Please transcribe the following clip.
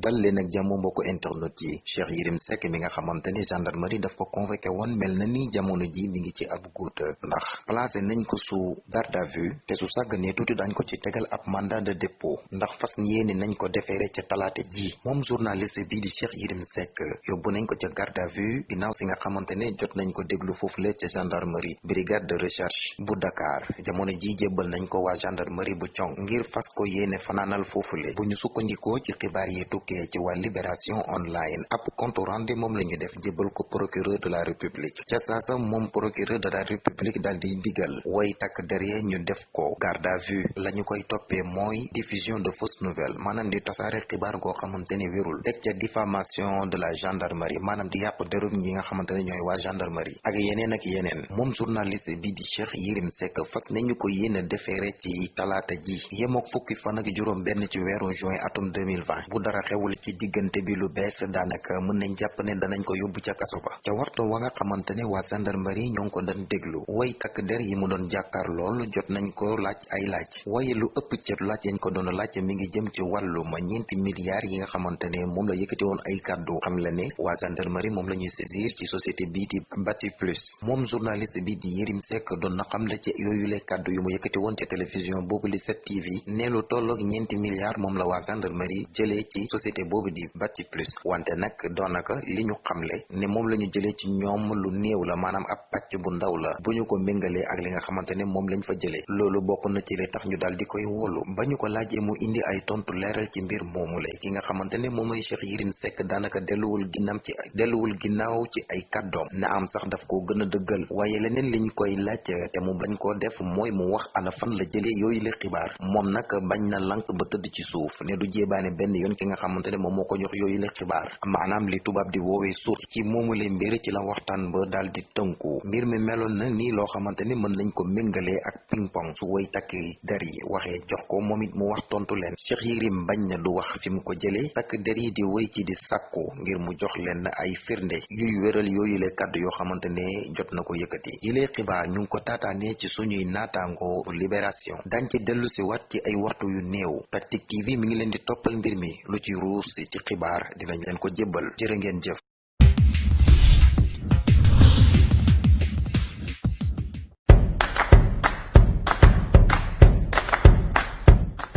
dal leen ak jàmm mbokku internet yi. Cheikh Yérim Seck mi nga xamante ni gendarmerie daf ko convoqué woon mel na ni jamono ji mi ngi ci ab guuta ndax placé nañ ko su garde à vue te su sàgganee tuuti dañ ko ci tegal ab mandat de dépôt. Ndax fas yéene nañ ko defeere ca talaate ji. Moom journaliste bii di Cheikh Yérim Seck yóbbu nañ ko ca garde à vue ginnaaw si nga xamante ne jot nañ ko déglu foofule ca gendarmerie brigade de recherche bu Dakar. Jamono ji jébbal nañ ko waa gendarmerie bu cong ngir fas ko yéene fanaanal foofule bu ñu sukkandikoo ci xibaar yi tukkee ci waa libération online. Ab compte rendu moom la def jébbal ko procureur de la république. Ca saasa moom procureur de la république daal di digal way derrière ñu def ko garde à vue. La ñu koy toppee diffusion de fausses nouvelles maanaam di tasaare xibaar goo xamante ni wérul. Teg diffamation de la gendarmerie maanaam di yàqu derum ñi nga xamante ne ñooy gendarmerie. Ak yeneen ak yeneen. Moom journaliste bi di Cheikh Yérim Seck fas nañu ko yéene defeere ci talaata ji. Yemook fukki fan ak juróom benn ci juin atum 2020 bu dara xewul ci diggante bi lu bees daanaka mën nañ jàpp ne danañ ko yóbbu ca kaso ba. ca waxtu wa nga xamante ne waa gendarmerie ñoo ngi ko doon déglu. way takk der yi mu doon jàkkaar lool jot nañ ko laaj ay laaj. waaye lu ëpp ci laaj yañ ko doon laaj mi ngi jëm ci wàllu ma ñeenti milliards yi nga xamante ne moom la yëkkati woon ay kàddu. xam la ne waa gendarmerie moom la ñuy saisir ci société bii di Bati Plus. moom journaliste bi di Yérim Seck doon na xam la ci yooyu le kàddu yu mu yëkkati woon ci télévision boobu li 7TV ne lu tolloog ñeenti milliards moom la waa gendarmerie jëlee ci société boobu di Bati Plus wante nag doonaka li ñu xamle ne moom la ñu jëlee ci ñoom lu néew la maanaam ab pàcc bu ndaw la bu ñu ko méngalee ak li nga xamante ne moom lañ fa jëlee. Loolu bokk na ci li tax ñu daal di koy wóolu. Ba ñu ko mu indi ay tontu leeral ci mbir moomu la ki nga xamante ne moom mooy Cheikh Yérim Seck daanaka delluwul ginnaaw ci delluwul ginnaaw ci ay kàddoom. Na am sax daf ko gën a dëggal waaye liñ koy laaj te mu bañ koo def mooy mu wax ana fan la jëlee yooyu le xibaar. Moom nag bañ na lank ba tëdd ci suuf ne du jéebaane benn yoon ki nga xamante ne moom moo ko jox yooyu le maanaam li tubaab di woowee source ci moomule mbir ci la ba di tënku. Mbir mi meloon na nii loo xamante ne nañ ko méngalee ak ping pong su woy takk der yi waxee jox ko moom it mu wax tontu leen. Cheikh na du wax ko di woy ci di sàkku ngir mu jox leen ay firnde yuy wéral yooyu le kàddu yoo xamante jot na ko yëkkati. Yilee xibaar ñu ngi ko taataanee ci suñuy naataango libération. Dañ ci wat ci ay waxtu yu néew. TV mi ngi leen di mbir mi lu ci ruus ci xibaar dinañ leen ko jébbal. Jërë ngeen jëf